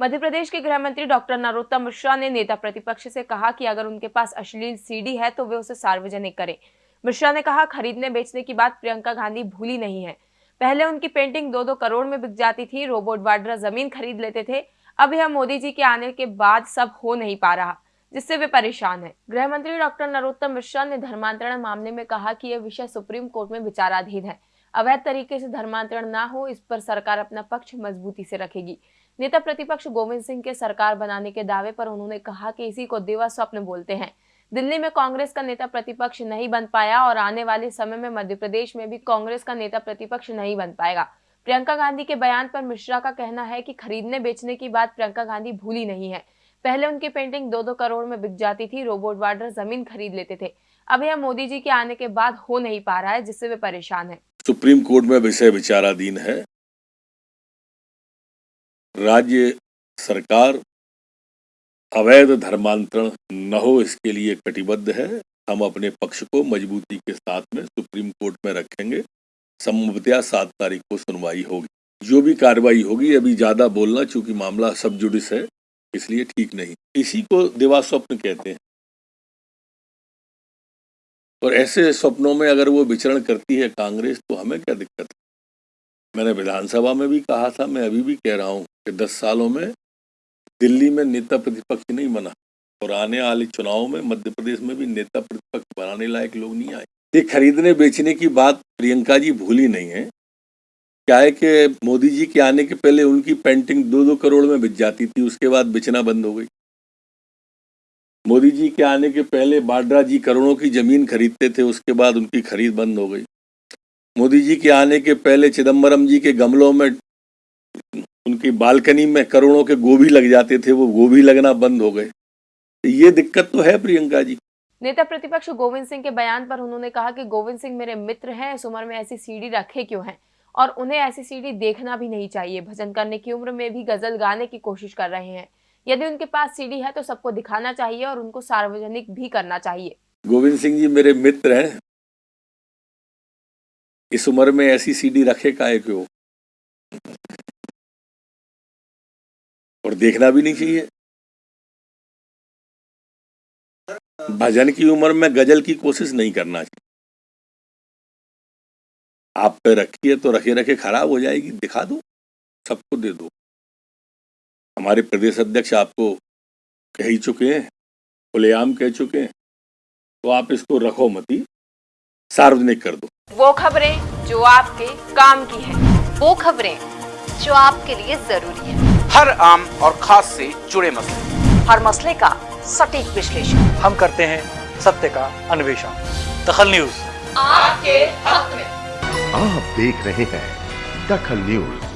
मध्य प्रदेश के गृह मंत्री डॉक्टर नरोत्तम मिश्रा ने नेता प्रतिपक्ष से कहा कि अगर उनके पास अश्लील सीडी है तो वे उसे सार्वजनिक करें। मिश्रा ने कहा, खरीदने बेचने की बात प्रियंका गांधी भूली नहीं है। पहले उनकी पेंटिंग दो दो करोड़ में बिक जाती थी, रोबोट वाड्रा ज़मीन खरीद लेते थे, अब यह मोदी जी के आने के बाद सब हो नहीं पा रहा, जिससे वे परेशान है। गृह मंत्री डॉक्टर नरोत्तम मिश्रा ने धर्मांतरण मामले में कहा कि यह विषय सुप्रीम कोर्ट में विचाराधीन है। अवैध तरीके से धर्मांतरण न हो, इस पर सरकार अपना पक्ष मजबूती से रखेगी। नेता प्रतिपक्ष गोविंद सिंह के सरकार बनाने के दावे पर उन्होंने कहा कि इसी को दिवा स्वप्न बोलते हैं। दिल्ली में कांग्रेस का नेता प्रतिपक्ष नहीं बन पाया और आने वाले समय में मध्य प्रदेश में भी कांग्रेस का नेता प्रतिपक्ष नहीं बन पाएगा। प्रियंका गांधी के बयान पर मिश्रा का कहना है कि खरीदने बेचने की बात प्रियंका गांधी भूली नहीं है। पहले उनकी पेंटिंग दो दो करोड़ में बिक जाती थी, रोबोट वार्डर ज़मीन खरीद लेते थे। अब यह मोदी जी के आने के बाद हो नहीं पा रहा है, जिससे वे परेशान है। सुप्रीम कोर्ट में विषय विचाराधीन है। राज्य सरकार अवैध धर्मांतरण न हो, इसके लिए कटिबद्ध है। हम अपने पक्ष को मजबूती के साथ में सुप्रीम कोर्ट में रखेंगे। संभवतया सात तारीख को सुनवाई होगी। जो भी कार्रवाई होगी, अभी ज़्यादा बोलना, चूँकि मामला सब जुडिस है, इसलिए ठीक नहीं। इसी को देवा स्वप्न कहते हैं। और ऐसे स्वप्नों में अगर वो विचरण करती है कांग्रेस तो हमें क्या दिक्कत मैंने विधानसभा में भी कहा था, मैं अभी भी कह रहा हूँ कि दस सालों में दिल्ली में नेता प्रतिपक्ष नहीं बना। और आने वाले चुनाव में मध्य प्रदेश में भी नेता प्रतिपक्ष बनाने लायक लोग नहीं आए। ये खरीदने बेचने की बात प्रियंका जी भूली नहीं है। क्या है कि मोदी जी के आने के पहले उनकी पेंटिंग दो दो करोड़ में बिक जाती थी, उसके बाद बेचना बंद हो गई। मोदी जी के आने के पहले बाड्रा जी करोड़ों की ज़मीन खरीदते थे, उसके बाद उनकी खरीद बंद हो गई। मोदी जी के आने के पहले चिदम्बरम जी के गमलों में उनकी बालकनी में करोड़ों के गोभी लग जाते थे वो गोभी लगना बंद हो गए। ये दिक्कत तो है प्रियंका जी। नेता प्रतिपक्ष गोविंद सिंह के बयान पर उन्होंने कहा कि गोविंद सिंह मेरे मित्र हैं इस उम्र में ऐसी सीढ़ी रखे क्यों हैं? और उन्हें ऐसी सीढ़ी देखना भी नहीं चाहिए। भजन करने की उम्र में भी गज़ल गाने की कोशिश कर रहे हैं। यदि उनके पास सीढ़ी है तो सबको दिखाना चाहिए और उनको सार्वजनिक भी करना चाहिए। गोविंद सिंह जी मेरे मित्र हैं इस उम्र में ऐसी सीढ़ी रखे का क्यों और देखना भी नहीं चाहिए। भजन की उम्र में गज़ल की कोशिश नहीं करना चाहिए। आप पे रखिए तो रखे रखे खराब हो जाएगी, दिखा दो, सबको दे दो। हमारे प्रदेश अध्यक्ष आपको कह ही चुके हैं, खुलेआम कह चुके हैं तो आप इसको रखो मती, सार्वजनिक कर दो। वो खबरें जो आपके काम की है। वो खबरें जो आपके लिए ज़रूरी है। हर आम और खास से जुड़े मसले। हर मसले का सटीक विश्लेषण। हम करते हैं सत्य का अन्वेषण। दखल न्यूज़। आपके हक में। आप देख रहे हैं दखल न्यूज़।